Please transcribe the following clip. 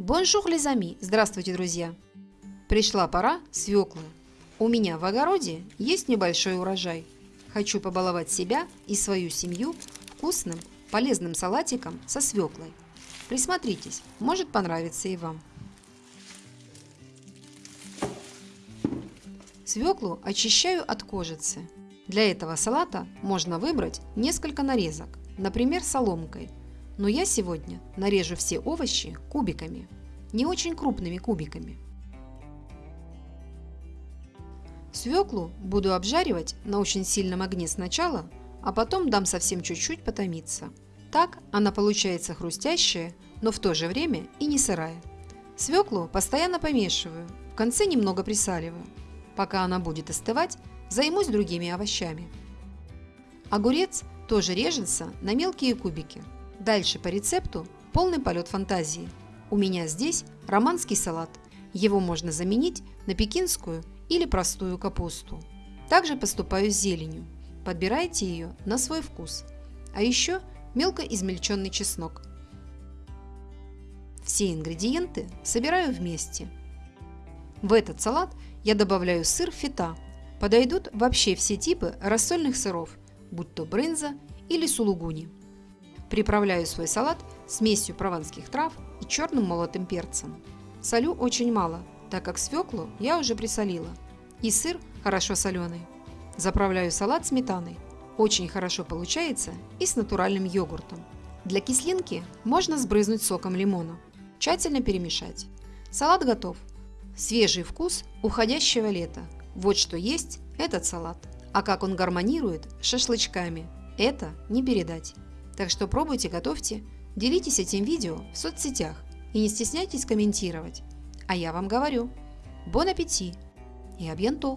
Bonjour les amis! Здравствуйте, друзья! Пришла пора свеклы. У меня в огороде есть небольшой урожай. Хочу побаловать себя и свою семью вкусным, полезным салатиком со свеклой. Присмотритесь, может понравиться и вам. Свеклу очищаю от кожицы. Для этого салата можно выбрать несколько нарезок, например, соломкой – но я сегодня нарежу все овощи кубиками, не очень крупными кубиками. Свеклу буду обжаривать на очень сильном огне сначала, а потом дам совсем чуть-чуть потомиться. Так она получается хрустящая, но в то же время и не сырая. Свеклу постоянно помешиваю, в конце немного присаливаю. Пока она будет остывать, займусь другими овощами. Огурец тоже режется на мелкие кубики. Дальше по рецепту полный полет фантазии. У меня здесь романский салат. Его можно заменить на пекинскую или простую капусту. Также поступаю с зеленью. Подбирайте ее на свой вкус. А еще мелко измельченный чеснок. Все ингредиенты собираю вместе. В этот салат я добавляю сыр фета. Подойдут вообще все типы рассольных сыров, будь то брынза или сулугуни. Приправляю свой салат смесью прованских трав и черным молотым перцем. Солю очень мало, так как свеклу я уже присолила. И сыр хорошо соленый. Заправляю салат сметаной. Очень хорошо получается и с натуральным йогуртом. Для кислинки можно сбрызнуть соком лимона. Тщательно перемешать. Салат готов. Свежий вкус уходящего лета. Вот что есть этот салат. А как он гармонирует с шашлычками, это не передать. Так что пробуйте, готовьте, делитесь этим видео в соцсетях и не стесняйтесь комментировать. А я вам говорю, бон аппетит и абьянто!